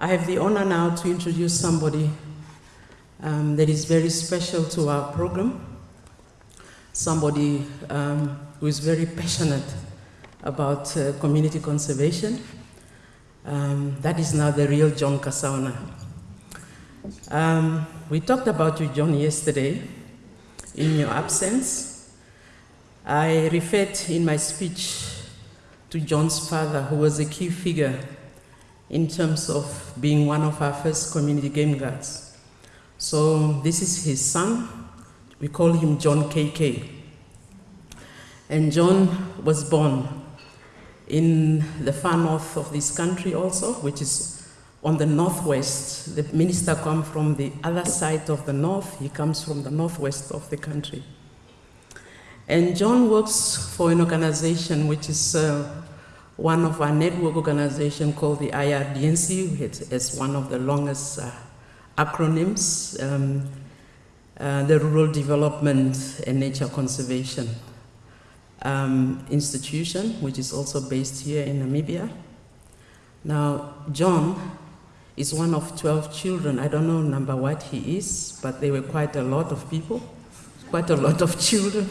I have the honor now to introduce somebody um, that is very special to our program, somebody um, who is very passionate about uh, community conservation. Um, that is now the real John Kasaona. Um, we talked about you, John, yesterday in your absence. I referred in my speech to John's father, who was a key figure in terms of being one of our first community game guards. So this is his son. We call him John KK. And John was born in the far north of this country also, which is on the northwest. The minister comes from the other side of the north. He comes from the northwest of the country. And John works for an organization which is uh, one of our network organizations called the IRDNC, which is one of the longest uh, acronyms, um, uh, the Rural Development and Nature Conservation um, Institution, which is also based here in Namibia. Now, John is one of 12 children. I don't know number what he is, but there were quite a lot of people, quite a lot of children.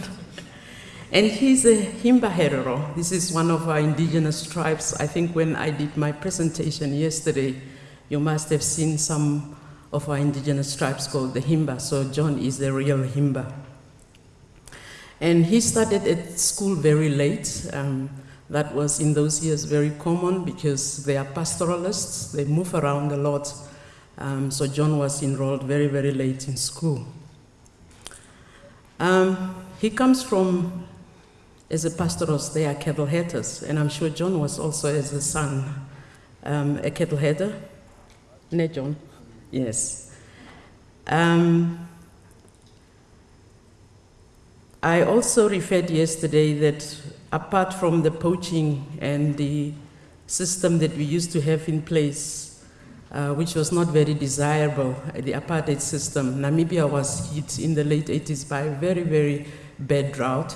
And he's a Himba Herero. This is one of our indigenous tribes. I think when I did my presentation yesterday, you must have seen some of our indigenous tribes called the Himba. So John is the real Himba. And he started at school very late. Um, that was in those years very common because they are pastoralists, they move around a lot. Um, so John was enrolled very, very late in school. Um, he comes from as a pastoros, they are cattle herders, and I'm sure John was also as a son um, a cattle herder. Ne, John? Yes. Um, I also referred yesterday that apart from the poaching and the system that we used to have in place, uh, which was not very desirable, the apartheid system, Namibia was hit in the late 80s by a very, very bad drought.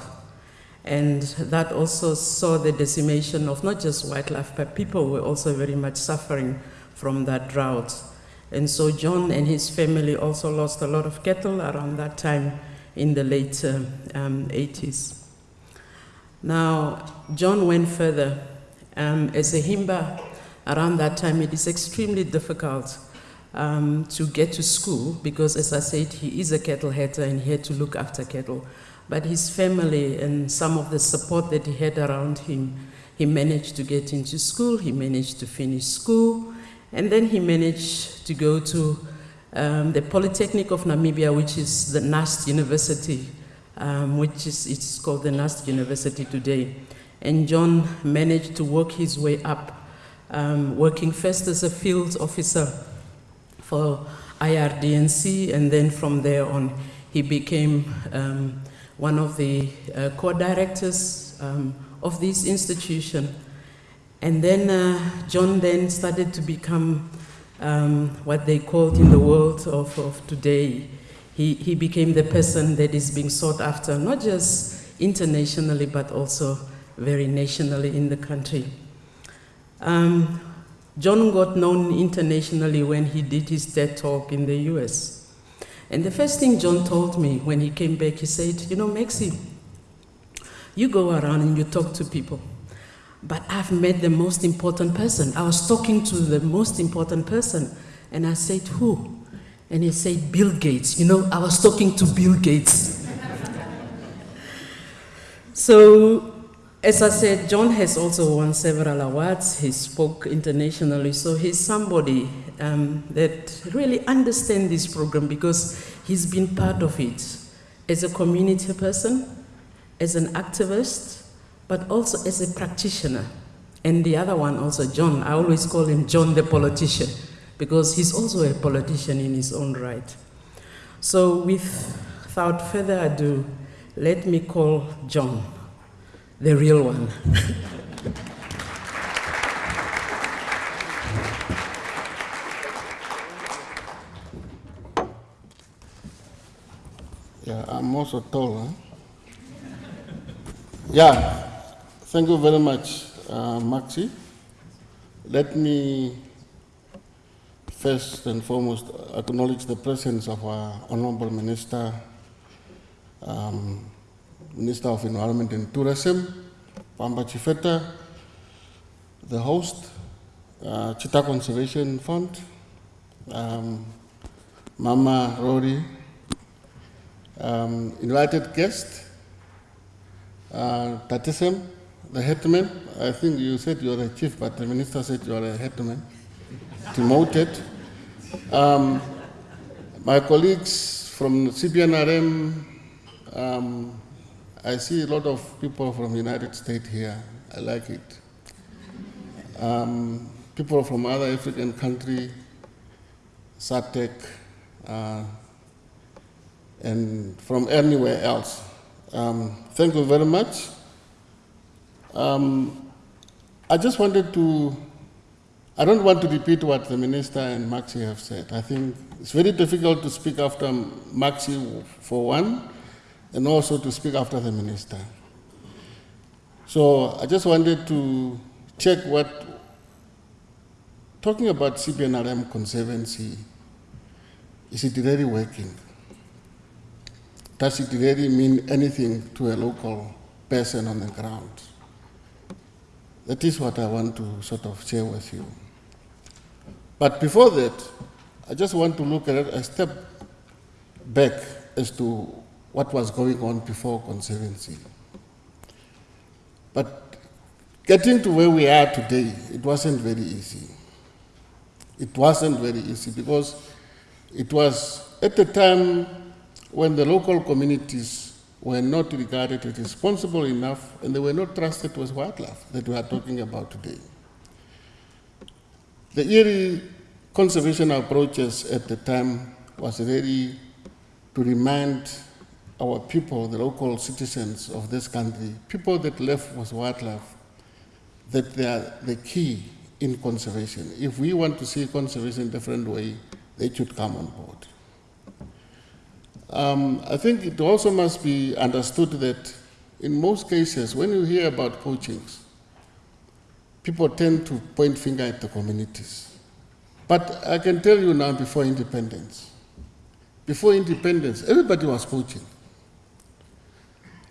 And that also saw the decimation of not just wildlife, but people were also very much suffering from that drought. And so John and his family also lost a lot of cattle around that time in the late uh, um, 80s. Now, John went further. Um, as a Himba, around that time, it is extremely difficult um, to get to school because, as I said, he is a cattle header and he had to look after cattle. But his family and some of the support that he had around him, he managed to get into school, he managed to finish school, and then he managed to go to um, the Polytechnic of Namibia, which is the NUST University, um, which is it's called the NUST University today. And John managed to work his way up, um, working first as a field officer for IRDNC, and then from there on, he became um, one of the uh, co-directors um, of this institution. And then uh, John then started to become um, what they called in the world of, of today. He, he became the person that is being sought after, not just internationally, but also very nationally in the country. Um, John got known internationally when he did his TED talk in the US. And the first thing John told me when he came back, he said, You know, Maxi, you go around and you talk to people, but I've met the most important person. I was talking to the most important person, and I said, Who? And he said, Bill Gates. You know, I was talking to Bill Gates. so, as I said, John has also won several awards. He spoke internationally, so he's somebody um, that really understands this program because he's been part of it as a community person, as an activist, but also as a practitioner. And the other one also, John, I always call him John the politician because he's also a politician in his own right. So without further ado, let me call John, the real one. I'm also tall. Huh? Yeah, thank you very much, uh, Maxi. Let me first and foremost acknowledge the presence of our Honorable Minister, um, Minister of Environment and Tourism, Pohamba Shifeta, the host, uh, Cheetah Conservation Fund, um, Mama Rory, um, invited guest, uh, Tatisem, the headman. I think you said you are a chief, but the minister said you are a headman, demoted. Um, my colleagues from CBNRM, um, I see a lot of people from the United States here. I like it. Um, people from other African country, SADC, uh, and from anywhere else. Um, thank you very much. Um, I just wanted to, I don't want to repeat what the minister and Maxi have said. I think it's very difficult to speak after Maxi for one, and also to speak after the minister. So I just wanted to check what, talking about CBNRM Conservancy, is it really working? Does it really mean anything to a local person on the ground? That is what I want to sort of share with you. But before that, I just want to look at it a step back as to what was going on before Conservancy. But getting to where we are today, it wasn't very easy. It wasn't very easy because it was at the time when the local communities were not regarded as responsible enough and they were not trusted with wildlife that we are talking about today. The Erie conservation approaches at the time was really to remind our people, the local citizens of this country, people that live with wildlife, that they are the key in conservation. If we want to see conservation in a different way, they should come on board. Um, I think it also must be understood that in most cases, when you hear about poachings, people tend to point finger at the communities. But I can tell you now before independence, before independence, everybody was poaching.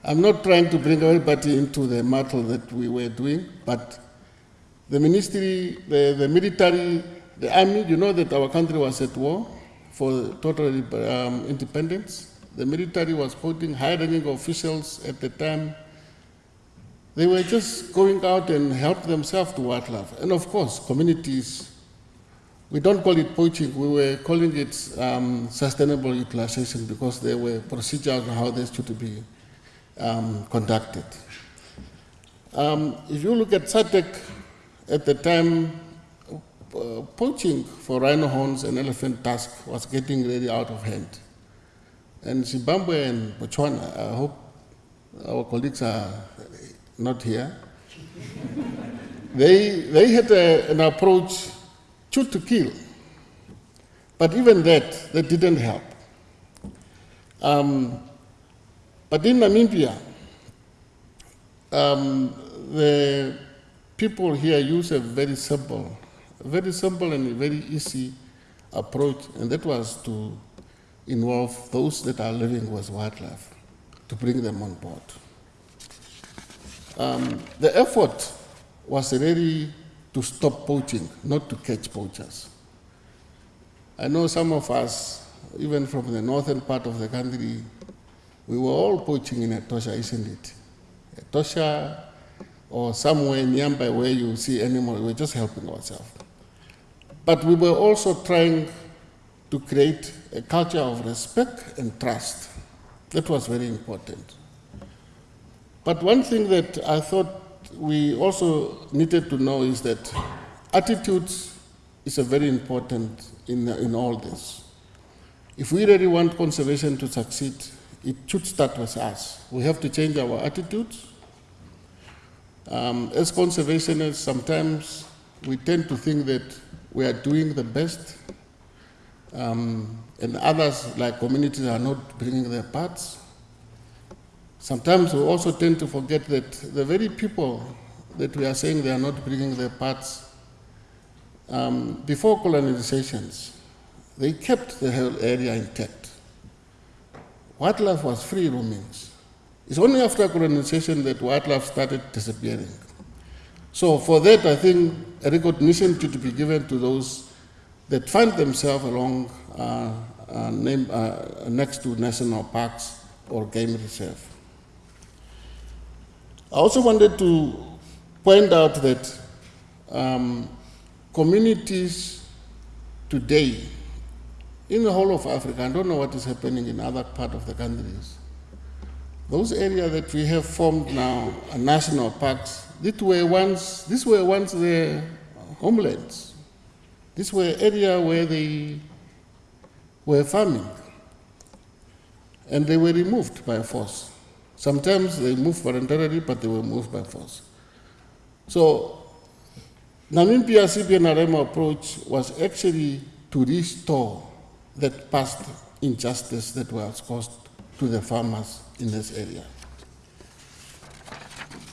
I'm not trying to bring everybody into the battle that we were doing, but the ministry, the, the military, the army, you know that our country was at war for total um, independence. The military was putting high-ranking officials at the time. They were just going out and help themselves to wildlife. And of course, communities, we don't call it poaching, we were calling it um, sustainable utilization because there were procedures on how this should be um, conducted. Um, if you look at SADC at the time, uh, poaching for rhino horns and elephant tusk was getting really out of hand. And Zimbabwe and Botswana, I hope our colleagues are not here, they, they had a, an approach shoot to kill. But even that, that didn't help. Um, but in Namibia, um, the people here use a very simple very simple and very easy approach, and that was to involve those that are living with wildlife, to bring them on board. Um, the effort was really to stop poaching, not to catch poachers. I know some of us, even from the northern part of the country, we were all poaching in Etosha, isn't it? Etosha or somewhere nearby where you see animals, we were just helping ourselves. But we were also trying to create a culture of respect and trust. That was very important. But one thing that I thought we also needed to know is that attitudes is a very important in, in all this. If we really want conservation to succeed, it should start with us. We have to change our attitudes. Um, as conservationists, sometimes we tend to think that we are doing the best, um, and others, like communities, are not bringing their parts. Sometimes we also tend to forget that the very people that we are saying they are not bringing their parts, um, before colonizations, they kept the whole area intact. Wildlife was free roamings. It's only after colonization that wildlife started disappearing. So for that, I think a recognition should be given to those that find themselves along uh, uh, name, uh, next to national parks or game reserve. I also wanted to point out that um, communities today in the whole of Africa, I don't know what is happening in other part of the countries, those areas that we have formed now are national parks, these were once, these were once their homelands. These were areas where they were farming. And they were removed by force. Sometimes they moved voluntarily, but they were moved by force. So, Namibia CBNRM approach was actually to restore that past injustice that was caused to the farmers in this area.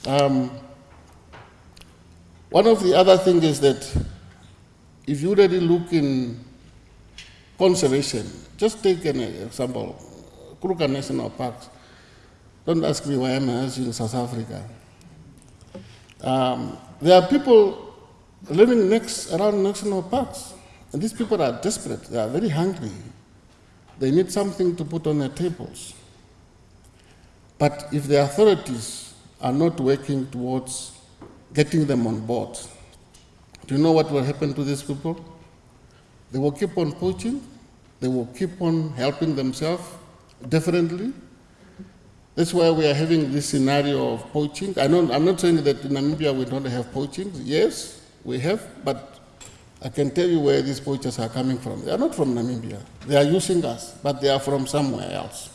Um, one of the other things is that if you really look in conservation, just take an example, Kruger National Parks. Don't ask me why I'm in South Africa. Um, there are people living next around national parks, and these people are desperate. They are very hungry. They need something to put on their tables. But if the authorities are not working towards getting them on board, do you know what will happen to these people? They will keep on poaching, they will keep on helping themselves differently. That's why we are having this scenario of poaching. I I'm not saying that in Namibia we don't have poaching. Yes, we have, but I can tell you where these poachers are coming from. They are not from Namibia. They are using us, but they are from somewhere else.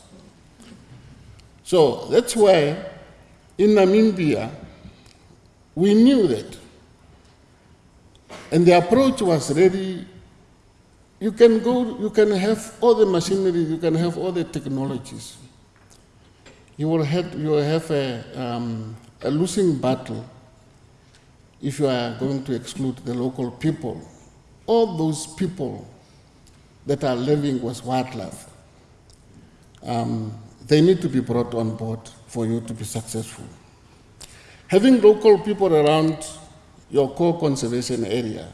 So that's why in Namibia, we knew that. And the approach was ready. you can go, you can have all the machinery, you can have all the technologies. You will have, you will have a, um, a losing battle if you are going to exclude the local people. All those people that are living with wildlife, um, they need to be brought on board for you to be successful. Having local people around your core conservation area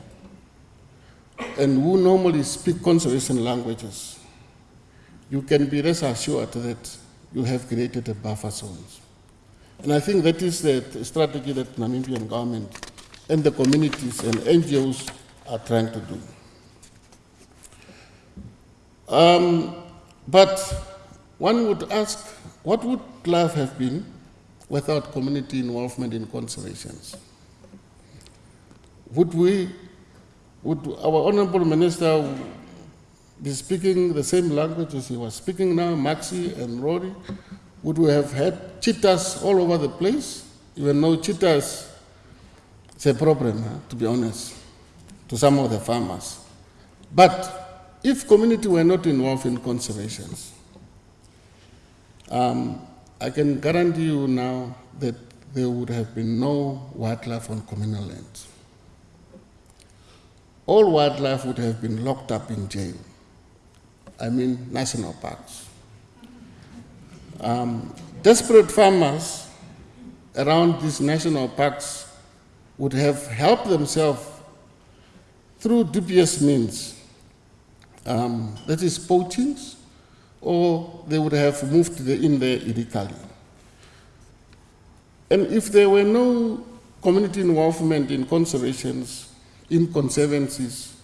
and who normally speak conservation languages, you can be rest assured that you have created a buffer zones. And I think that is the strategy that Namibian government and the communities and NGOs are trying to do. Um, but one would ask, what would life have been without community involvement in conservations? Would we would our honorable minister be speaking the same language as he was speaking now, Maxi and Rory? Would we have had cheetahs all over the place? Even though cheetahs is a problem, huh, to be honest, to some of the farmers. But if community were not involved in conservations, um, I can guarantee you now that there would have been no wildlife on communal lands all wildlife would have been locked up in jail. I mean, national parks. Um, desperate farmers around these national parks would have helped themselves through dubious means, um, that is, poachings, or they would have moved in there illegally. And if there were no community involvement in conservations, in conservancies,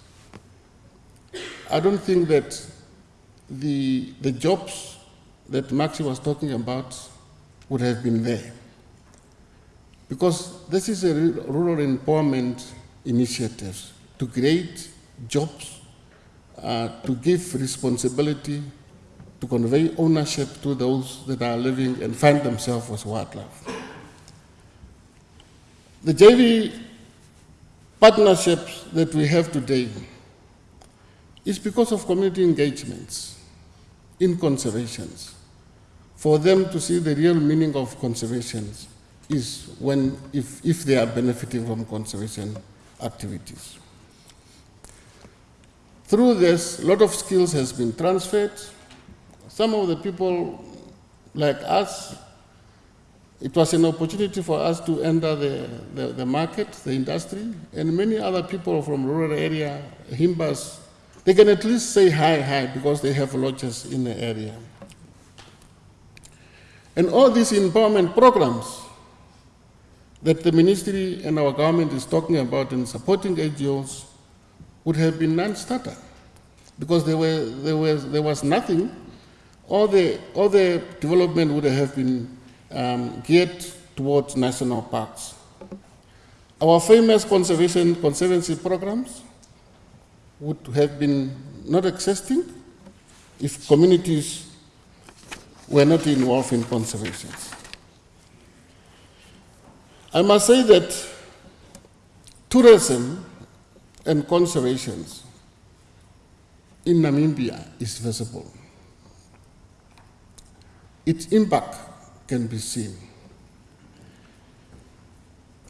I don't think that the, the jobs that Maxi was talking about would have been there. Because this is a rural empowerment initiative to create jobs, uh, to give responsibility, to convey ownership to those that are living and find themselves with wildlife. The JV partnerships that we have today is because of community engagements in conservations. For them to see the real meaning of conservation is when, if, if they are benefiting from conservation activities. through this, a lot of skills has been transferred. Some of the people like us, it was an opportunity for us to enter the, the, the market, the industry, and many other people from rural area, Himbas, they can at least say hi, hi, because they have lodges in the area. And all these empowerment programs that the ministry and our government is talking about in supporting NGOs would have been non-starter because there, were, there, was, there was nothing. All the, all the development would have been um, geared towards national parks. Our famous conservation conservancy programs would have been not existing if communities were not involved in conservation. I must say that tourism and conservation in Namibia is visible. Its impact can be seen.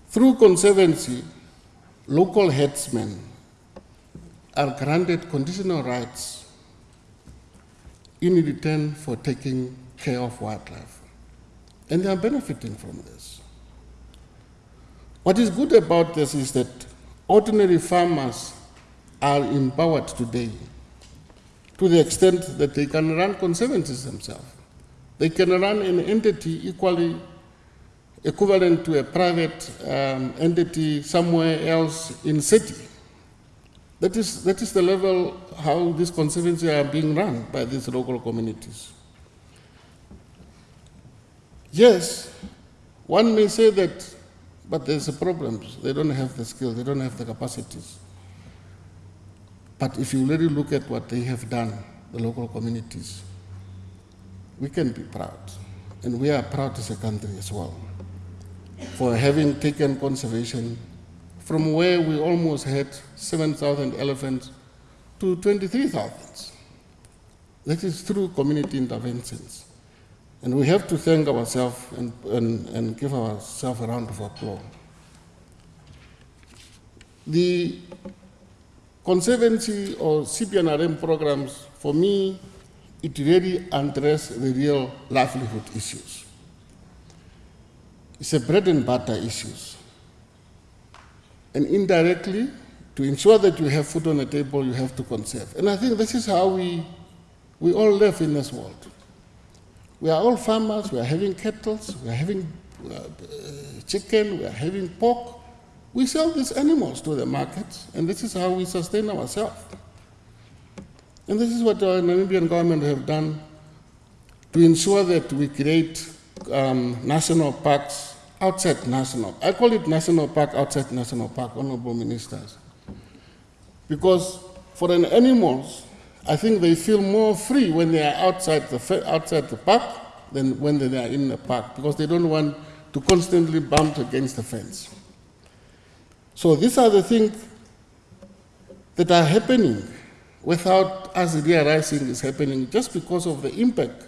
Through conservancy, local headsmen are granted conditional rights in return for taking care of wildlife. And they are benefiting from this. What is good about this is that ordinary farmers are empowered today to the extent that they can run conservancies themselves. They can run an entity equally equivalent to a private um, entity somewhere else in city. That is, that is the level how these conservancies are being run by these local communities. Yes, one may say that, but there's a problem. They don't have the skills, they don't have the capacities. But if you really look at what they have done, the local communities, we can be proud. And we are proud as a country as well for having taken conservation from where we almost had 7,000 elephants to 23,000. That is through community interventions. And we have to thank ourselves and, and, and give ourselves a round of applause. The conservancy or CBNRM programs, for me, it really addresses the real livelihood issues. It's a bread and butter issues. And indirectly, to ensure that you have food on the table, you have to conserve. And I think this is how we, we all live in this world. We are all farmers, we are having cattle, we are having uh, chicken, we are having pork. We sell these animals to the markets, and this is how we sustain ourselves. And this is what our Namibian government have done to ensure that we create um, national parks outside national. I call it national park outside national park, honorable ministers. Because for an animals, I think they feel more free when they are outside the, outside the park than when they are in the park because they don't want to constantly bump against the fence. So these are the things that are happening without us realizing it's happening just because of the impact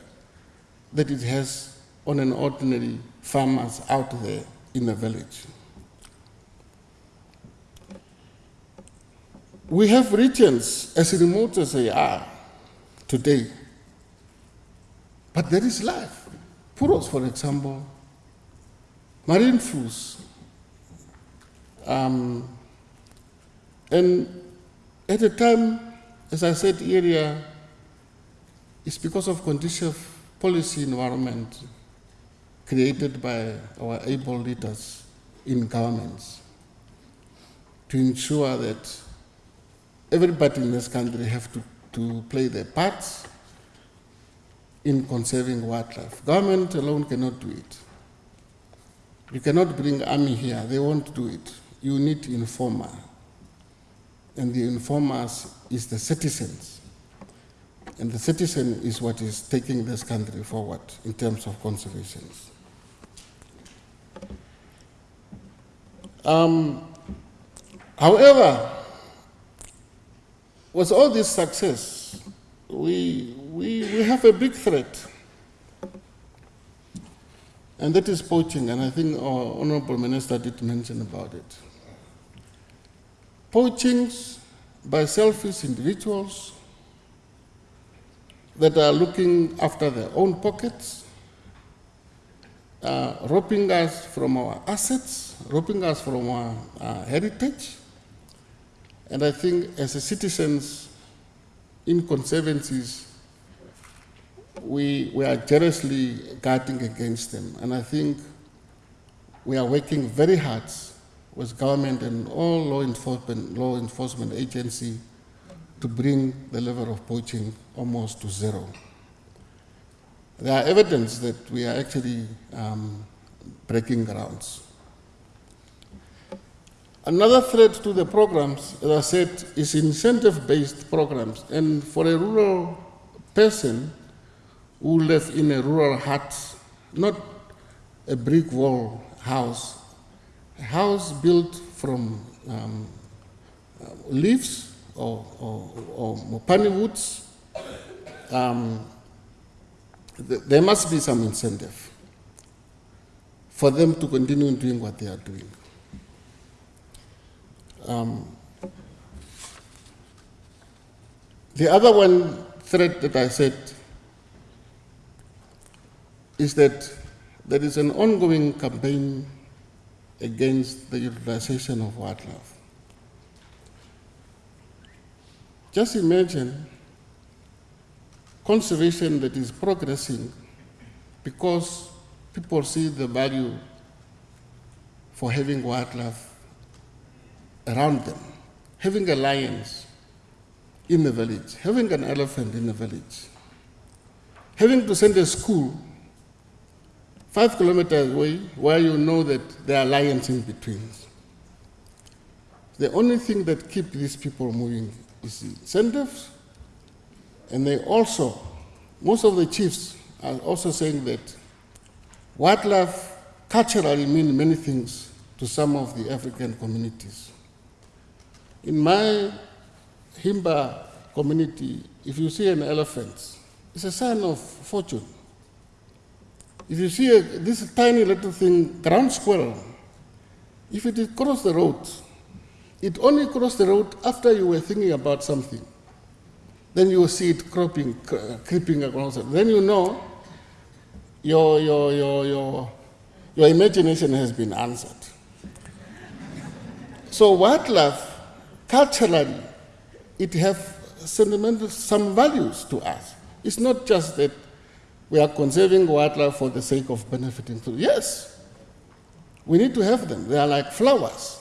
that it has on an ordinary farmers out there in the village. We have regions as remote as they are today, but there is life. Puros, for example, Marienfluss. Um, and at a time, as I said earlier, it's because of condition of policy environment created by our able leaders in governments to ensure that everybody in this country have to, to play their parts in conserving wildlife. Government alone cannot do it. You cannot bring army here, they won't do it. You need informer. And the informers is the citizens. And the citizen is what is taking this country forward in terms of conservation. Um, however, with all this success, we, we, we have a big threat. And that is poaching, and I think our Honorable Minister did mention about it. Poaching by selfish individuals that are looking after their own pockets, uh, robbing us from our assets, robbing us from our uh, heritage. And I think as citizens in conservancies, we, we are jealously guarding against them. And I think we are working very hard with government and all law enforcement, law enforcement agency to bring the level of poaching almost to zero. There are evidence that we are actually um, breaking grounds. Another threat to the programs, as I said, is incentive-based programs. And for a rural person who lives in a rural hut, not a brick wall house, house built from um, leaves or, or, or mopane woods, um, th there must be some incentive for them to continue doing what they are doing. Um, the other one threat that I said is that there is an ongoing campaign against the utilization of wildlife. Just imagine conservation that is progressing because people see the value for having wildlife around them, having a lion in the village, having an elephant in the village, having to send a school five kilometers away where you know that there are lions in between. The only thing that keeps these people moving is incentives, and they also, most of the chiefs are also saying that wildlife culturally means many things to some of the African communities. In my Himba community, if you see an elephant, it's a sign of fortune. If you see a, this tiny little thing, ground squirrel, if it cross the road, it only crossed the road after you were thinking about something. Then you will see it cropping, creeping across. Then you know your, your, your, your, your imagination has been answered. So wildlife culturally, it has sentimental, some values to us. It's not just that we are conserving wildlife for the sake of benefiting. Yes, we need to have them. They are like flowers.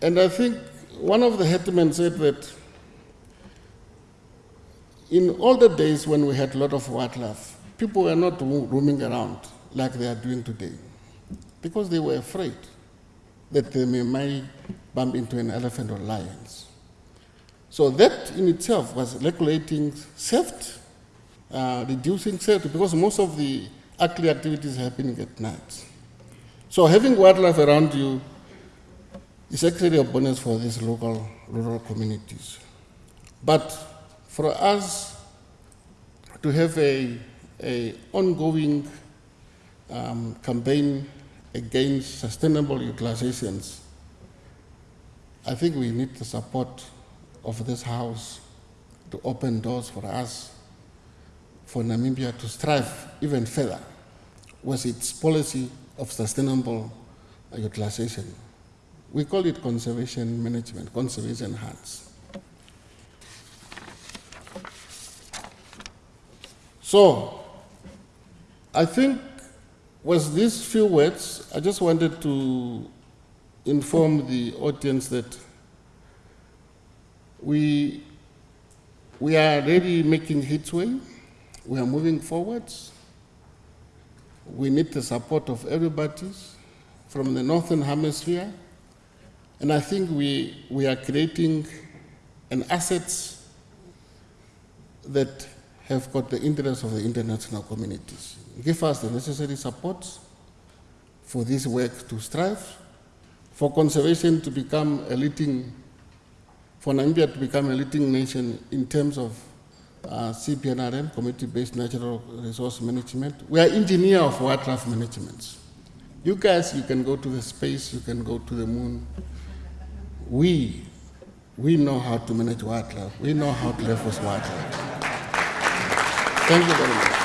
And I think one of the hetmen said that in older days when we had a lot of wildlife, people were not roaming around like they are doing today because they were afraid that they may might bump into an elephant or lions. So that in itself was regulating theft, uh, reducing safety because most of the ugly activities happening at night. So having wildlife around you is actually a bonus for these local rural communities. But for us to have a, a ongoing um, campaign against sustainable utilizations, I think we need the support of this House to open doors for us, for Namibia to strive even further was its policy of sustainable utilization. We call it conservation management, conservation hands. So, I think with these few words, I just wanted to inform the audience that we, we are already making headway. We are moving forwards. We need the support of everybody from the Northern Hemisphere. And I think we, we are creating an assets that have got the interest of the international communities. Give us the necessary support for this work to strive, for conservation to become a leading, for Namibia to become a leading nation in terms of uh, CBNRM, Community-Based Natural Resource Management. We are engineer of wildlife management. You guys, you can go to the space, you can go to the moon. We we know how to manage wildlife. We know how to live with wildlife. Thank you very much.